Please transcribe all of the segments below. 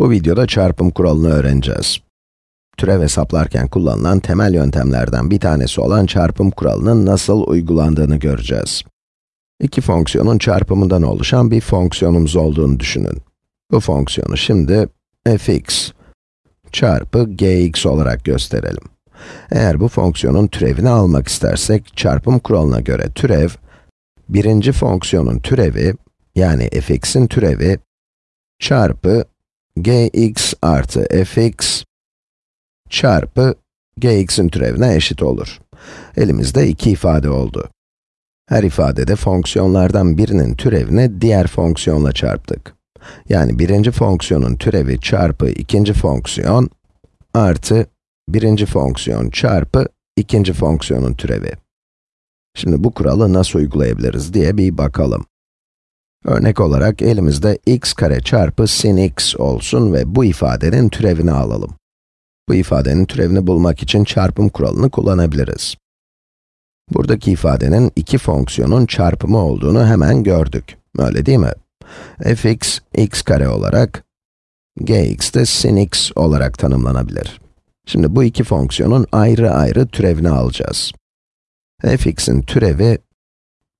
Bu videoda çarpım kuralını öğreneceğiz. Türev hesaplarken kullanılan temel yöntemlerden bir tanesi olan çarpım kuralının nasıl uygulandığını göreceğiz. İki fonksiyonun çarpımından oluşan bir fonksiyonumuz olduğunu düşünün. Bu fonksiyonu şimdi fx çarpı gx olarak gösterelim. Eğer bu fonksiyonun türevini almak istersek, çarpım kuralına göre türev, birinci fonksiyonun türevi, yani fx'in türevi, çarpı gx artı fx çarpı gx'in türevine eşit olur. Elimizde iki ifade oldu. Her ifadede fonksiyonlardan birinin türevini diğer fonksiyonla çarptık. Yani birinci fonksiyonun türevi çarpı ikinci fonksiyon artı birinci fonksiyon çarpı ikinci fonksiyonun türevi. Şimdi bu kuralı nasıl uygulayabiliriz diye bir bakalım. Örnek olarak elimizde x kare çarpı sin x olsun ve bu ifadenin türevini alalım. Bu ifadenin türevini bulmak için çarpım kuralını kullanabiliriz. Buradaki ifadenin iki fonksiyonun çarpımı olduğunu hemen gördük. Öyle değil mi? fx, x kare olarak, gx de sin x olarak tanımlanabilir. Şimdi bu iki fonksiyonun ayrı ayrı türevini alacağız. fx'in türevi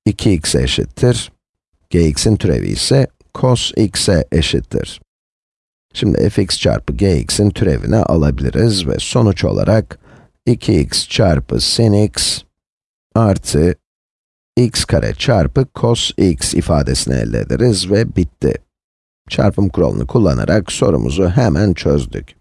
2x eşittir, gx'in türevi ise cos x'e eşittir. Şimdi fx çarpı gx'in türevini alabiliriz ve sonuç olarak 2x çarpı sin x artı x kare çarpı cos x ifadesini elde ederiz ve bitti. Çarpım kuralını kullanarak sorumuzu hemen çözdük.